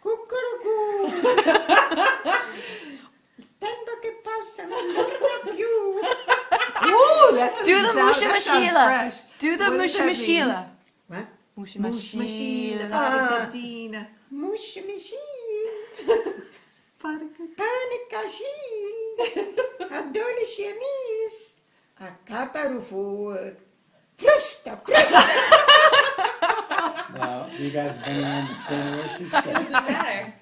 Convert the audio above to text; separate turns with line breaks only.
Cuckoo. Tempo che torna più.
Ooh, that
Do the
sound-
Musha
that sounds
Mashila.
fresh.
Do the
What does
Musha
that mean?
Mashila.
What?
Musha
Mush Mashila. Ah.
Mashila.
Padicadina.
Mush machine.
Padicadina.
Panicachine. Adone chemise. A capa do fogo. Frusta, frusta.
Well, do you guys, does anyone understand what she said?
Doesn't matter.